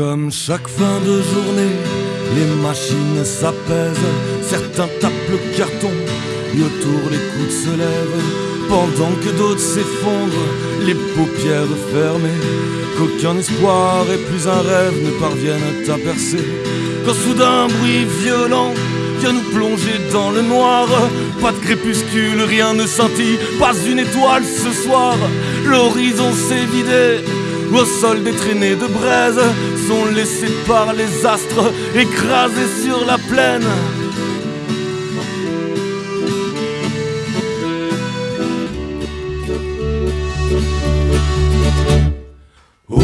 Comme chaque fin de journée, les machines s'apaisent, certains tapent le carton, et autour les coudes se lèvent, pendant que d'autres s'effondrent, les paupières fermées, qu'aucun espoir et plus un rêve ne parviennent à percer. Quand soudain un bruit violent vient nous plonger dans le noir, pas de crépuscule, rien ne scintille, pas une étoile ce soir, l'horizon s'est vidé. Au sol des traînées de braise sont laissés par les astres écrasés sur la plaine. Oh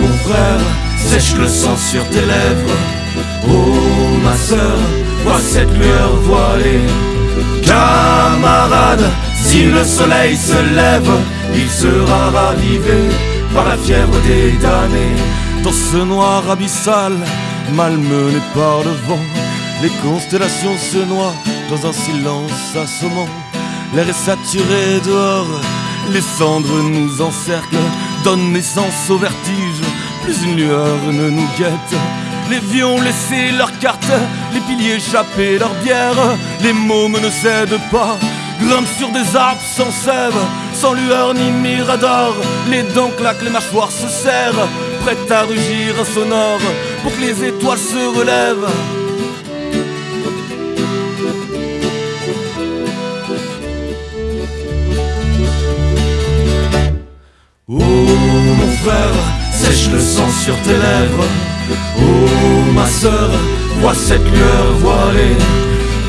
mon frère, sèche le sang sur tes lèvres. Oh ma sœur, vois cette lueur voilée. Camarade, si le soleil se lève, il sera ravivé par la fièvre des damnés. Dans ce noir abyssal, malmené par le vent, les constellations se noient dans un silence assommant. L'air est saturé dehors, les cendres nous encerclent, donnent naissance au vertige, plus une lueur ne nous guette. Les vieux ont laissé leurs cartes, les piliers échappés leur bière, les mômes ne cèdent pas, grimpent sur des arbres sans sève, sans lueur ni mirador. Les dents claquent, les mâchoires se serrent, prêtes à rugir sonore pour que les étoiles se relèvent. Oh mon frère, sèche le sang sur tes lèvres. Oh ma sœur, vois cette lueur voilée.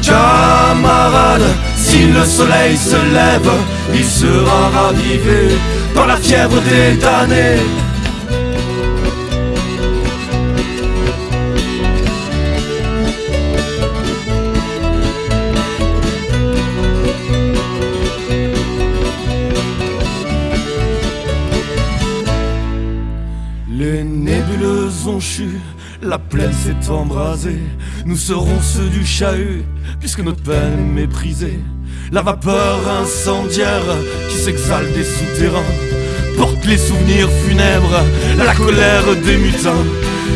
Camarade, si le soleil se lève, il sera ravivé par la fièvre des damnés. Les nébuleuses ont chu, la plaine s'est embrasée. Nous serons ceux du chahut, puisque notre peine est méprisée. La vapeur incendiaire qui s'exhale des souterrains porte les souvenirs funèbres, la colère des mutins.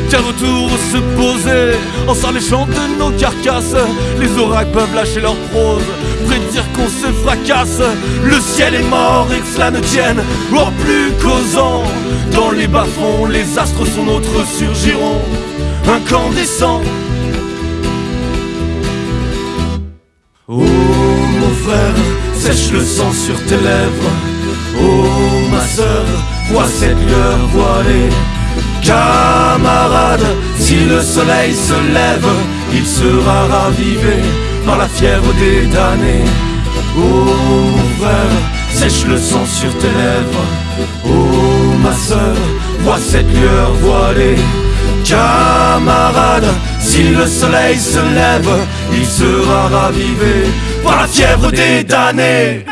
Qu'un retour se poser en s'alléchant de nos carcasses. Les oracles peuvent lâcher leur prose, prédire qu'on se fracasse. Le ciel est mort et que cela ne tienne, or plus causant. Dans les bas-fonds, les astres sont nôtres surgiront, incandescents. Oh mon frère, sèche le sang sur tes lèvres. Oh ma sœur, vois cette lueur voilée. Si le soleil se lève, il sera ravivé par la fièvre des damnés. Oh frère, sèche le sang sur tes lèvres. Oh ma sœur, vois cette lueur voilée. Camarade, si le soleil se lève, il sera ravivé par la fièvre des damnés.